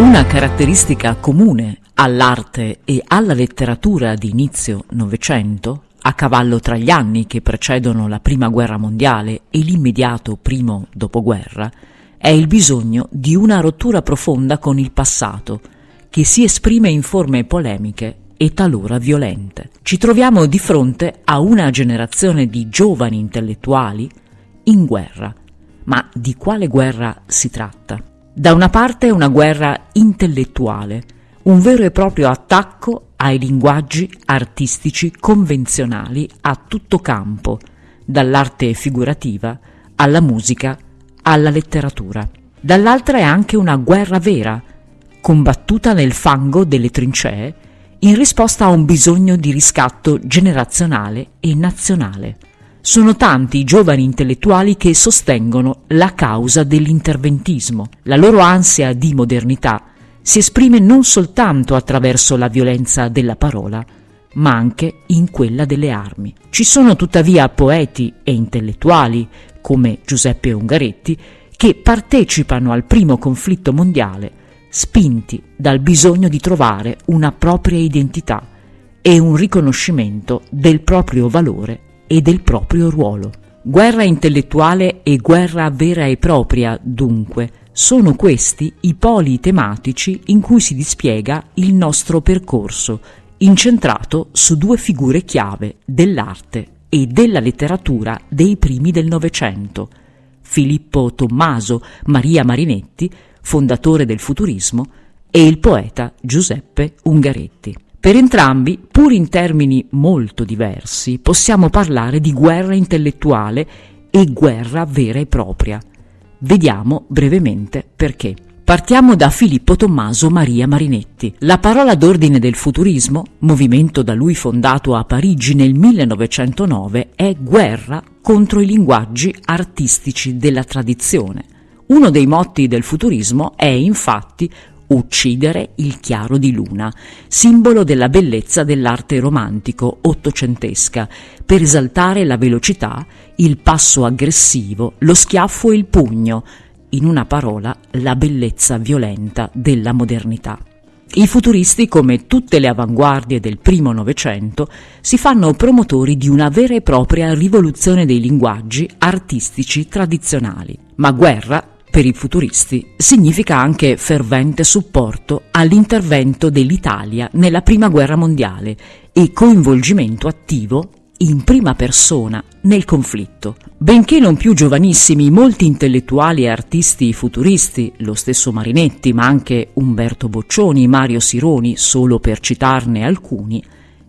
Una caratteristica comune all'arte e alla letteratura di inizio Novecento, a cavallo tra gli anni che precedono la Prima Guerra Mondiale e l'immediato primo dopoguerra, è il bisogno di una rottura profonda con il passato, che si esprime in forme polemiche e talora violente. Ci troviamo di fronte a una generazione di giovani intellettuali in guerra. Ma di quale guerra si tratta? Da una parte una guerra intellettuale, un vero e proprio attacco ai linguaggi artistici convenzionali a tutto campo, dall'arte figurativa alla musica alla letteratura. Dall'altra è anche una guerra vera, combattuta nel fango delle trincee in risposta a un bisogno di riscatto generazionale e nazionale. Sono tanti i giovani intellettuali che sostengono la causa dell'interventismo. La loro ansia di modernità si esprime non soltanto attraverso la violenza della parola, ma anche in quella delle armi. Ci sono tuttavia poeti e intellettuali, come Giuseppe Ungaretti, che partecipano al primo conflitto mondiale spinti dal bisogno di trovare una propria identità e un riconoscimento del proprio valore e del proprio ruolo. Guerra intellettuale e guerra vera e propria, dunque, sono questi i poli tematici in cui si dispiega il nostro percorso, incentrato su due figure chiave dell'arte e della letteratura dei primi del Novecento, Filippo Tommaso Maria Marinetti, fondatore del futurismo, e il poeta Giuseppe Ungaretti. Per entrambi, pur in termini molto diversi, possiamo parlare di guerra intellettuale e guerra vera e propria. Vediamo brevemente perché. Partiamo da Filippo Tommaso Maria Marinetti. La parola d'ordine del futurismo, movimento da lui fondato a Parigi nel 1909, è guerra contro i linguaggi artistici della tradizione. Uno dei motti del futurismo è infatti uccidere il chiaro di luna, simbolo della bellezza dell'arte romantico ottocentesca, per esaltare la velocità, il passo aggressivo, lo schiaffo e il pugno, in una parola la bellezza violenta della modernità. I futuristi, come tutte le avanguardie del primo Novecento, si fanno promotori di una vera e propria rivoluzione dei linguaggi artistici tradizionali. Ma guerra per i futuristi significa anche fervente supporto all'intervento dell'Italia nella Prima Guerra Mondiale e coinvolgimento attivo in prima persona nel conflitto. Benché non più giovanissimi, molti intellettuali e artisti futuristi, lo stesso Marinetti, ma anche Umberto Boccioni, Mario Sironi, solo per citarne alcuni,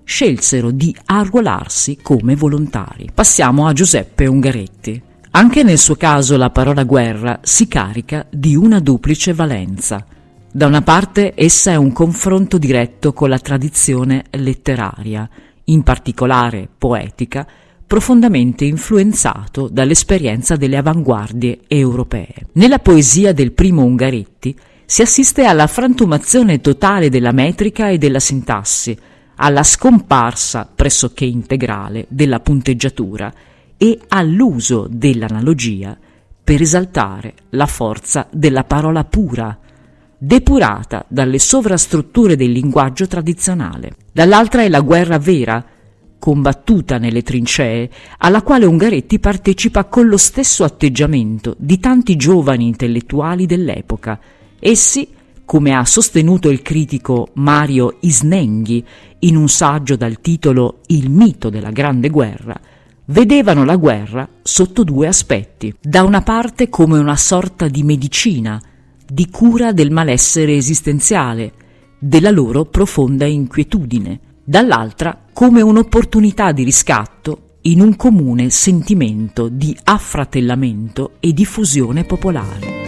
scelsero di arruolarsi come volontari. Passiamo a Giuseppe Ungaretti. Anche nel suo caso la parola guerra si carica di una duplice valenza. Da una parte essa è un confronto diretto con la tradizione letteraria, in particolare poetica, profondamente influenzato dall'esperienza delle avanguardie europee. Nella poesia del primo Ungaretti si assiste alla frantumazione totale della metrica e della sintassi, alla scomparsa pressoché integrale della punteggiatura e all'uso dell'analogia per esaltare la forza della parola pura, depurata dalle sovrastrutture del linguaggio tradizionale. Dall'altra è la guerra vera, combattuta nelle trincee, alla quale Ungaretti partecipa con lo stesso atteggiamento di tanti giovani intellettuali dell'epoca. Essi, come ha sostenuto il critico Mario Isnenghi in un saggio dal titolo Il mito della grande guerra, vedevano la guerra sotto due aspetti. Da una parte come una sorta di medicina, di cura del malessere esistenziale, della loro profonda inquietudine, dall'altra come un'opportunità di riscatto in un comune sentimento di affratellamento e diffusione popolare.